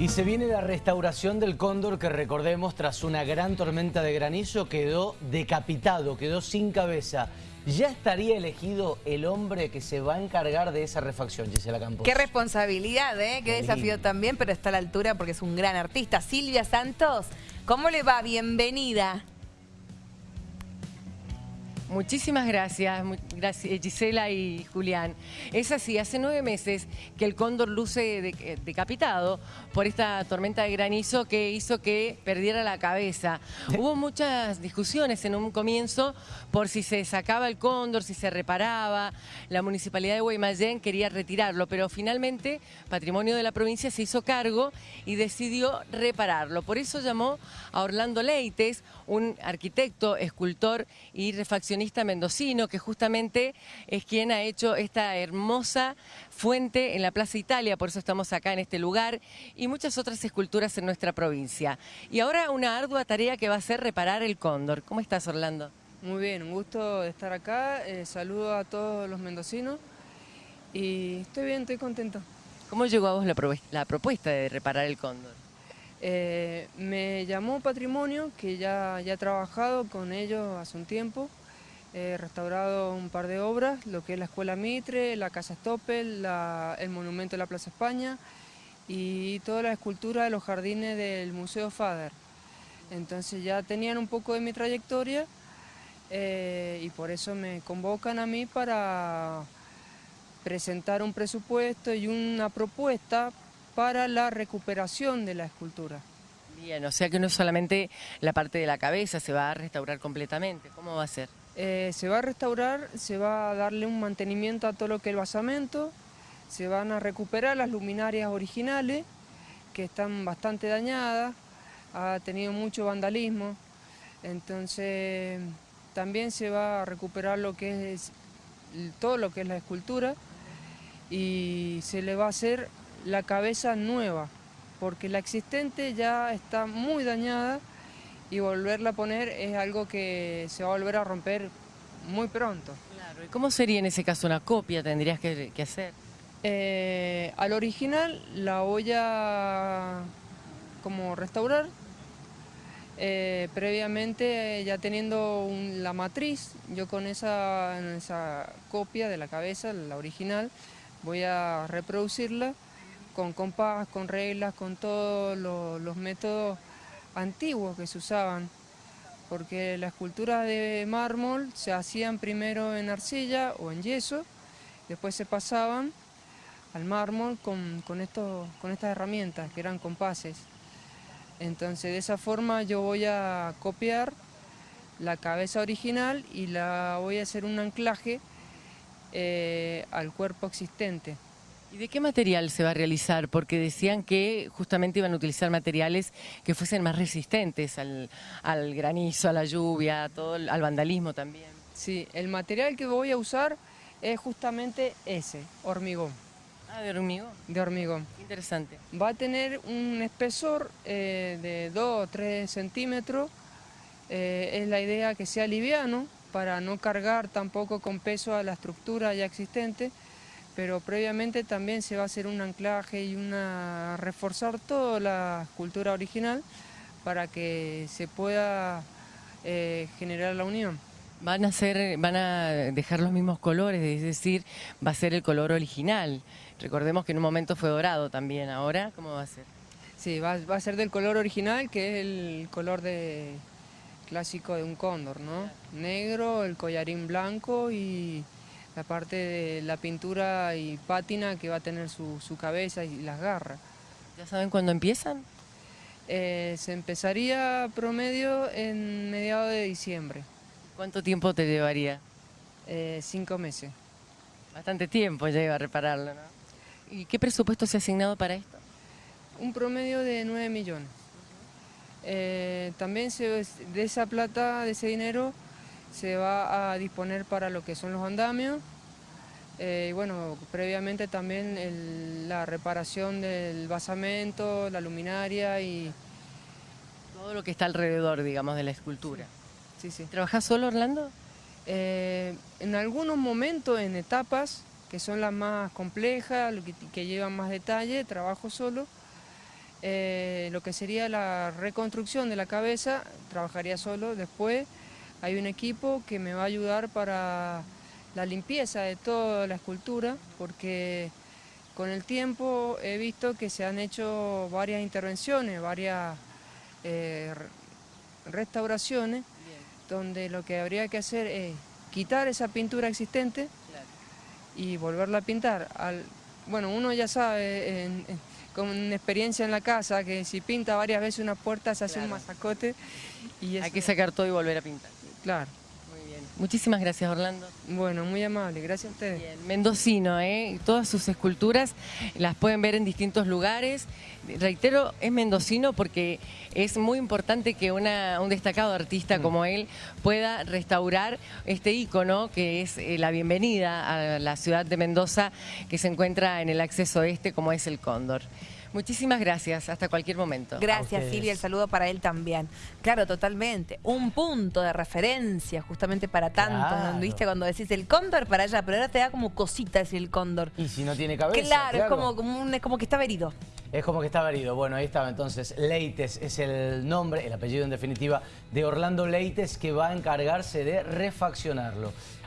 Y se viene la restauración del cóndor que recordemos tras una gran tormenta de granizo quedó decapitado, quedó sin cabeza. ¿Ya estaría elegido el hombre que se va a encargar de esa refacción, Gisela Campos? Qué responsabilidad, ¿eh? Qué desafío también, pero está a la altura porque es un gran artista. Silvia Santos, ¿cómo le va? Bienvenida. Muchísimas gracias, gracias, Gisela y Julián. Es así, hace nueve meses que el cóndor luce eh, decapitado por esta tormenta de granizo que hizo que perdiera la cabeza. Hubo muchas discusiones en un comienzo por si se sacaba el cóndor, si se reparaba. La municipalidad de Guaymallén quería retirarlo, pero finalmente Patrimonio de la provincia se hizo cargo y decidió repararlo. Por eso llamó a Orlando Leites, un arquitecto, escultor y refaccionista mendocino, que justamente es quien ha hecho esta hermosa fuente en la Plaza Italia, por eso estamos acá en este lugar, y muchas otras esculturas en nuestra provincia. Y ahora una ardua tarea que va a ser reparar el cóndor. ¿Cómo estás, Orlando? Muy bien, un gusto estar acá, eh, saludo a todos los mendocinos y estoy bien, estoy contento. ¿Cómo llegó a vos la, propuesta de reparar el cóndor? Eh, me llamó Patrimonio, que ya, ya he trabajado con ellos hace un tiempo, He restaurado un par de obras, lo que es la Escuela Mitre, la Casa Stoppel, el Monumento de la Plaza España y toda la escultura de los jardines del Museo Fader. Entonces ya tenían un poco de mi trayectoria eh, y por eso me convocan a mí para presentar un presupuesto y una propuesta para la recuperación de la escultura. Bien, o sea que no solamente la parte de la cabeza, se va a restaurar completamente. ¿Cómo va a ser? Eh, se va a restaurar, se va a darle un mantenimiento a todo lo que es el basamento, se van a recuperar las luminarias originales, que están bastante dañadas, ha tenido mucho vandalismo, entonces también se va a recuperar lo que es todo lo que es la escultura y se le va a hacer la cabeza nueva, porque la existente ya está muy dañada y volverla a poner es algo que se va a volver a romper muy pronto. Claro, ¿y cómo sería en ese caso una copia tendrías que, hacer? Eh, al original la voy a como restaurar, eh, previamente ya teniendo la matriz, yo con esa, esa copia de la cabeza, la original, voy a reproducirla con compás, con reglas, con todos los métodos antiguos que se usaban, porque las esculturas de mármol se hacían primero en arcilla o en yeso, después se pasaban al mármol con, con, con estas herramientas que eran compases. Entonces de esa forma yo voy a copiar la cabeza original y la voy a hacer un anclaje eh, al cuerpo existente. ¿Y de qué material se va a realizar? Porque decían que justamente iban a utilizar materiales que fuesen más resistentes al, granizo, a la lluvia, todo al vandalismo también. Sí, el material que voy a usar es justamente ese, hormigón. Ah, de hormigón. De hormigón. Interesante. Va a tener un espesor eh, de 2 o 3 centímetros. Eh, es la idea que sea liviano para no cargar tampoco con peso a la estructura ya existente pero previamente también se va a hacer un anclaje y una reforzar toda la escultura original para que se pueda eh, generar la unión. Van a, ser, van a dejar los mismos colores, es decir, va a ser el color original. Recordemos que en un momento fue dorado también, ahora, ¿cómo va a ser? Sí, va, va a ser del color original, que es el color de, clásico de un cóndor, ¿no? Negro, el collarín blanco y la parte de la pintura y pátina que va a tener su, cabeza y las garras. ¿Ya saben cuándo empiezan? Eh, se empezaría promedio en mediados de diciembre. ¿Cuánto tiempo te llevaría? Eh, cinco meses. Bastante tiempo lleva a repararlo, ¿no? ¿Y qué presupuesto se ha asignado para esto? Un promedio de 9 millones. Eh, también se, de esa plata, de ese dinero, se va a disponer para lo que son los andamios eh, y bueno, previamente también la reparación del basamento, la luminaria y... Todo lo que está alrededor, digamos, de la escultura. Sí, sí. ¿Trabajás solo, Orlando? Eh, en algunos momentos, en etapas, que son las más complejas, que, que llevan más detalle, trabajo solo. eh, lo que sería la reconstrucción de la cabeza, trabajaría solo. Después hay un equipo que me va a ayudar para la limpieza de toda la escultura, porque con el tiempo he visto que se han hecho varias intervenciones, varias eh, restauraciones, donde lo que habría que hacer es quitar esa pintura existente y volverla a pintar. Al, bueno, uno ya sabe, con experiencia en la casa, que si pinta varias veces una puerta se hace un masacote. Y Hay que sacar todo y volver a pintar. Claro. Muchísimas gracias, Orlando. Bueno, muy amable, gracias a ustedes. Mendocino, ¿eh? Todas sus esculturas las pueden ver en distintos lugares. Reitero, es mendocino porque es muy importante que una, un destacado artista mm. como él pueda restaurar este ícono que es eh, la bienvenida a la ciudad de Mendoza que se encuentra en el acceso este como es el Cóndor. Muchísimas gracias, hasta cualquier momento. Gracias Silvia, el saludo para él también. Claro, totalmente. Un punto de referencia justamente para tanto, ¿viste? Cuando decís el cóndor para allá, pero ahora te da como cosita decir el cóndor. Y si no tiene cabeza. Claro, Es, como, como, es como que está herido. Es como que estaba herido. Bueno, ahí estaba entonces. Leites es el nombre, el apellido en definitiva, de Orlando Leites que va a encargarse de refaccionarlo.